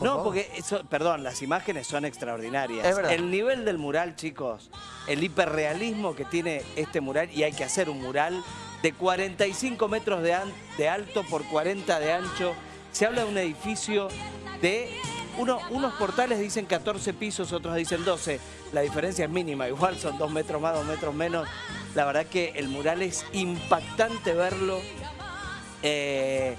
No, porque, eso, perdón, las imágenes son extraordinarias. Es verdad. El nivel del mural, chicos, el hiperrealismo que tiene este mural, y hay que hacer un mural de 45 metros de, an- de alto por 40 de ancho. Se habla de un edificio de... Uno, unos portales dicen 14 pisos, otros dicen 12. La diferencia es mínima, igual son dos metros más, dos metros menos. La verdad que el mural es impactante verlo. Eh,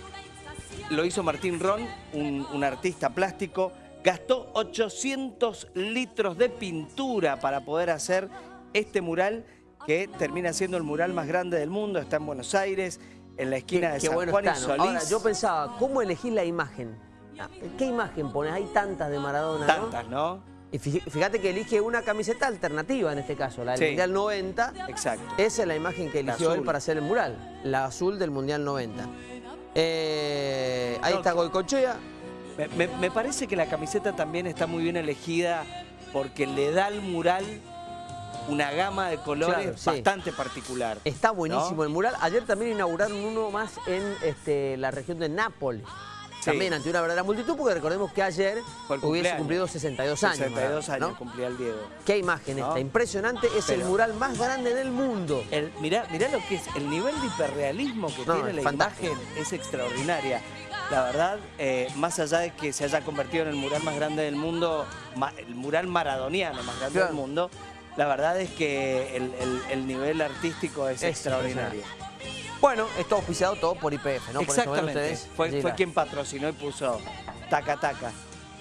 lo hizo Martín Ron, un, un artista plástico. Gastó 800 litros de pintura para poder hacer este mural que termina siendo el mural más grande del mundo. Está en Buenos Aires, en la esquina de Qué San bueno Juan está, y. Solís. Ahora, yo pensaba, ¿cómo elegís la imagen? ¿Qué imagen pones? Hay tantas de Maradona. Tantas, ¿no? Y fí- fíjate que elige una camiseta alternativa en este caso, la del Sí. Mundial 90. Exacto. Esa es la imagen que eligió él para hacer el mural, la azul del Mundial 90. Eh, ahí No, está Goicochea. Me, me- me parece que la camiseta también está muy bien elegida porque le da al mural una gama de colores Claro, sí. bastante particular. Está buenísimo ¿No? el mural. Ayer también inauguraron uno más en este, la región de Nápoles. Sí. También ante una verdadera multitud, porque recordemos que ayer hubiese cumplido 62 años. 62 Maradona, años ¿no? cumplía el Diego. Qué imagen ¿No? esta, impresionante. Es el mural más grande del mundo. El, mirá, mirá lo que es, el nivel de hiperrealismo que No, tiene la fantástico. imagen es extraordinaria. La verdad, eh, más allá de que se haya convertido en el mural más grande del mundo, ma- el mural maradoniano más grande Claro. del mundo, la verdad es que el, el- el nivel artístico es, Es extraordinario. Bueno, está auspiciado todo por IPF, ¿no? Por eso Exactamente. ustedes Fue, fue quien patrocinó y puso taca taca.